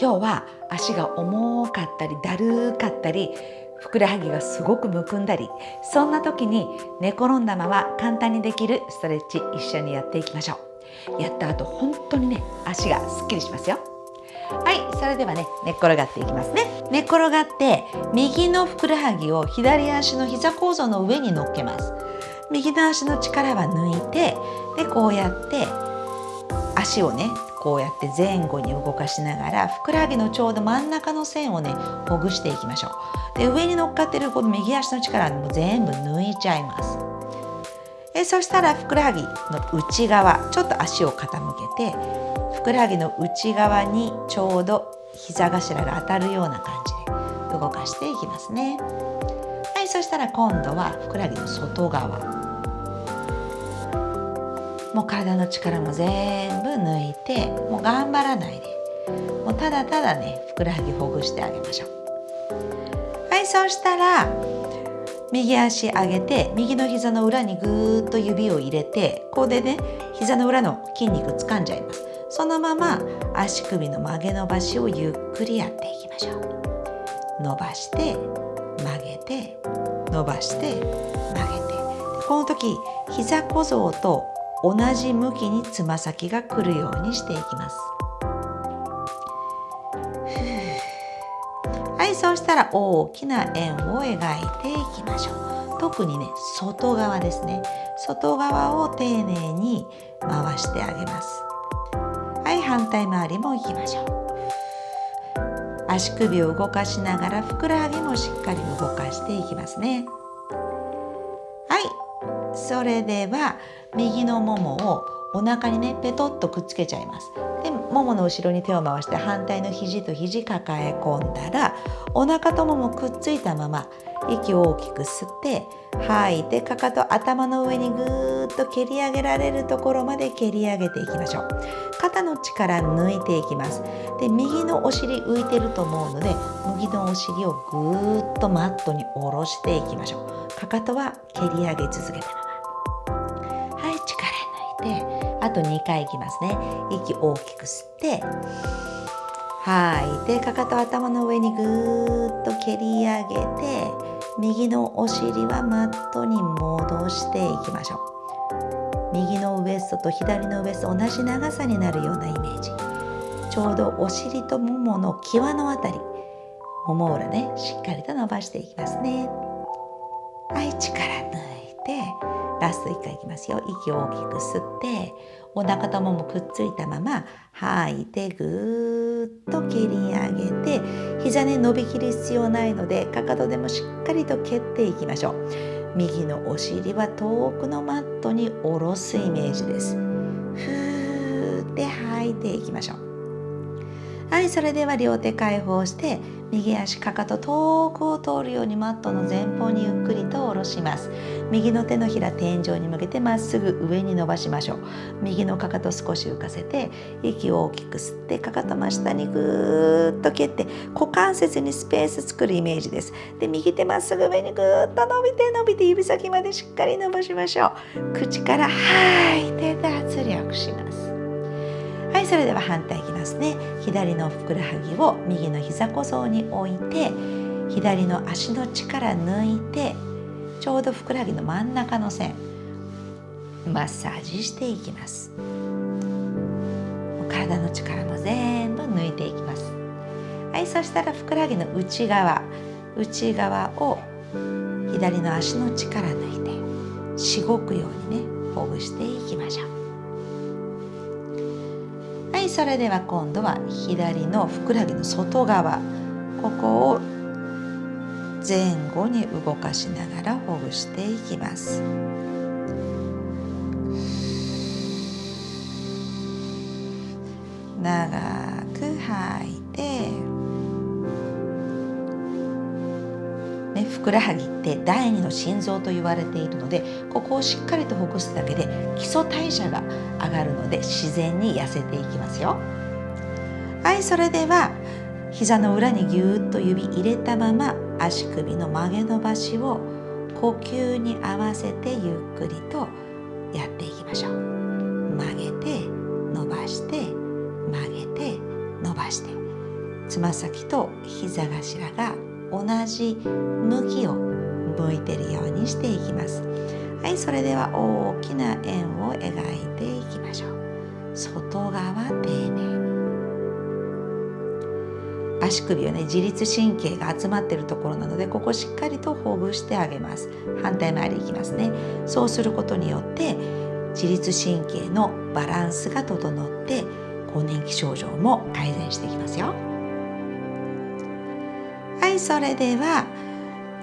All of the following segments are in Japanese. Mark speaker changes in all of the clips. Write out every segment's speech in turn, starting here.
Speaker 1: 今日は足が重かったりだるかったりふくらはぎがすごくむくんだりそんな時に寝転んだまま簡単にできるストレッチ一緒にやっていきましょう。やった後本当にね足がすっきりしますよ。はいそれではね寝っ転がっていきますね。寝転がって右のふくらはぎを左足の膝構造の上に乗っけます。右の足の力は抜いてでこうやって足をねこうやって前後に動かしながらふくらはぎのちょうど真ん中の線をねほぐしていきましょう。で上に乗っかってるこの右足の力も全部抜いちゃいます。えそしたらふくらはぎの内側ちょっと足を傾けてふくらはぎの内側にちょうど膝頭が当たるような感じで動かしていきますね。はいそしたら今度はふくらはぎの外側。もう体の力も全抜いてもう頑張らないで。もうただただねふくらはぎほぐしてあげましょう。はいそうしたら右足上げて右の膝の裏にぐーっと指を入れてここでね膝の裏の筋肉掴んじゃいます。そのまま足首の曲げ伸ばしをゆっくりやっていきましょう。伸ばして曲げて伸ばして曲げて。この時膝小僧と同じ向きにつま先が来るようにしていきます。はいそうしたら大きな円を描いていきましょう。特にね外側ですね。外側を丁寧に回してあげます。はい反対回りもいきましょう。足首を動かしながらふくらはぎもしっかり動かしていきますね。それでは右のももをお腹にねペトッとくっつけちゃいます。でももの後ろに手を回して反対の肘と肘抱え込んだらお腹とももくっついたまま息を大きく吸って吐いてかかと頭の上にぐーっと蹴り上げられるところまで蹴り上げていきましょう。肩の力抜いていきます。で右のお尻浮いてると思うので右のお尻をぐーっとマットに下ろしていきましょう。かかとは蹴り上げ続けたままて。あと2回いきますね。息大きく吸って吐いてかかと頭の上にぐーっと蹴り上げて右のお尻はマットに戻していきましょう。右のウエストと左のウエスト同じ長さになるようなイメージ。ちょうどお尻とももの際のあたり。もも裏ねしっかりと伸ばしていきますね。はい力抜いてラスト1回いきますよ。息を大きく吸ってお腹とももくっついたまま吐いてぐーっと蹴り上げて膝ね伸びきる必要ないのでかかとでもしっかりと蹴っていきましょう。右のお尻は遠くのマットに下ろすイメージです。ふーって吐いていきましょう。はいそれでは両手解放して右足かかと遠くを通るようにマットの前方にゆっくりと下ろします。右の手のひら天井に向けてまっすぐ上に伸ばしましょう。右のかかと少し浮かせて息を大きく吸ってかかと真下にぐーっと蹴って股関節にスペース作るイメージです。で右手まっすぐ上にぐーっと伸びて伸びて指先までしっかり伸ばしましょう。口から吐いて脱力します。はいそれでは反対いきますね。左のふくらはぎを右の膝小僧に置いて左の足の力抜いてちょうどふくらはぎの真ん中の線マッサージしていきます。体の力も全部抜いていきます。はいそしたらふくらはぎの内側内側を左の足の力抜いてしごくようにねほぐしていきましょう。それでは今度は左のふくらはぎの外側ここを前後に動かしながらほぐしていきます。長ね、ふくらはぎって第二の心臓と言われているのでここをしっかりとほぐすだけで基礎代謝が上がるので自然に痩せていきますよ。はいそれでは膝の裏にぎゅーっと指入れたまま足首の曲げ伸ばしを呼吸に合わせてゆっくりとやっていきましょう。曲げて伸ばして曲げて伸ばして。つま先と膝頭が同じ向きを向いてるようにしていきます。はいそれでは大きな円を描いていきましょう。外側丁寧に。足首はね自律神経が集まっているところなのでここしっかりとほぐしてあげます。反対回りいきますね。そうすることによって自律神経のバランスが整って更年期症状も改善していきますよ。はいそれでは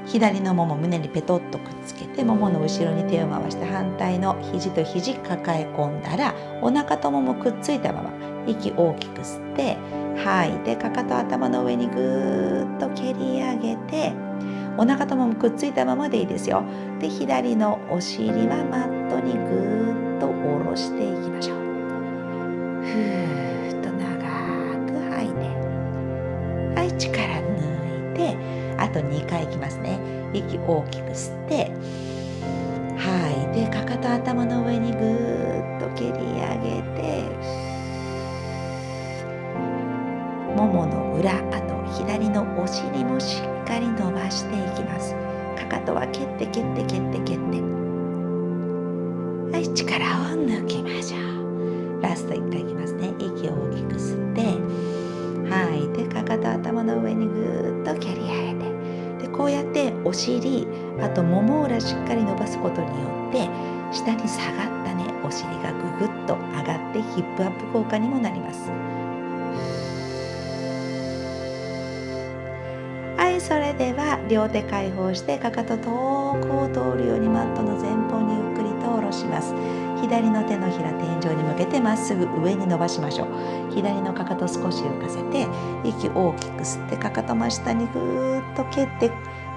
Speaker 1: 左のもも胸にペトッとくっつけてももの後ろに手を回して反対の肘と肘抱え込んだらお腹とももくっついたまま息大きく吸って吐い。てかかと頭の上にぐーっと蹴り上げてお腹とももくっついたままでいいですよ。で左のお尻はマットにぐーっと下ろしていきましょう。ふーっと長く吐いて。はい力抜いてあと2回いきますね。息大きく吸って吐い。てかかと頭の上にぐーっと蹴り上げてももの裏あと左のお尻もしっかり伸ばしていきます。かかとは蹴って蹴って蹴って蹴って。はい力を抜きましょう。ラスト1回いきますね。息を大きく吸ってかと頭の上にぐーっと蹴り上げてでこうやってお尻あともも裏しっかり伸ばすことによって下に下がったねお尻がぐぐっと上がってヒップアップ効果にもなります。はいそれでは両手解放してかかと遠くを通るようにマットの前方にします。左の手のひら天井に向けてまっすぐ上に伸ばしましょう。左のかかと少し浮かせて息大きく吸ってかかと真下にぐーっと蹴って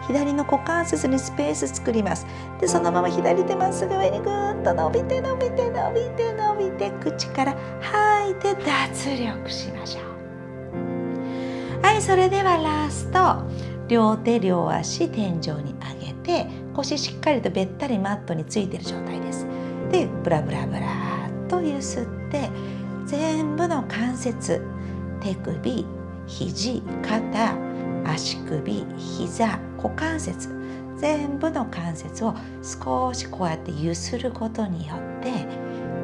Speaker 1: 左の股関節にスペース作ります。でそのまま左手まっすぐ上にぐーっと伸びて伸びて伸びて伸びて口から吐いて脱力しましょう。はいそれではラスト。両手両足天井に上げて腰しっかりとべったりマットについている状態です。でブラブラブラっとゆすって全部の関節手首肘肩足首膝股関節全部の関節を少しこうやってゆすることによって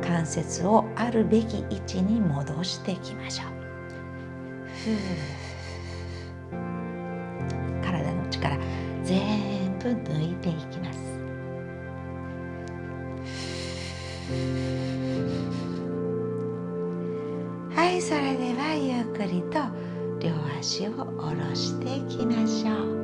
Speaker 1: 関節をあるべき位置に戻していきましょう。ふうから全部抜いてはいそれではゆっくりと両足を下ろしていきましょう。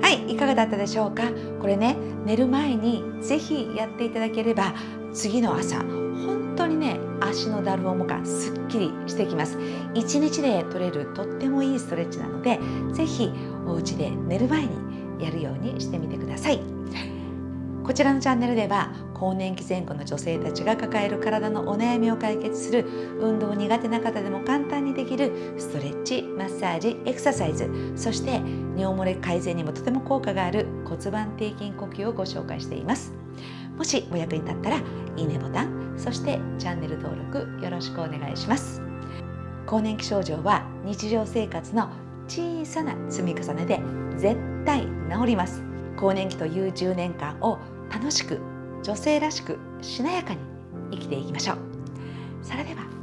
Speaker 1: はいいかがだったでしょうか？これね寝る前にぜひやっていただければ次の朝本当にね足のだる重感すっきりしてきます。一日で取れるとってもいいストレッチなのでぜひお家で寝る前にやるようにしてみてください。こちらのチャンネルでは更年期前後の女性たちが抱える体のお悩みを解決する運動苦手な方でも簡単にできるストレッチマッサージエクササイズ。そして尿漏れ改善にもとても効果がある骨盤底筋呼吸をご紹介しています。もしお役に立ったらいいねボタンそしてチャンネル登録よろしくお願いします。更年期症状は日常生活の小さな積み重ねで絶対治ります。更年期という10年間を楽しく女性らしくしなやかに生きていきましょう。それでは。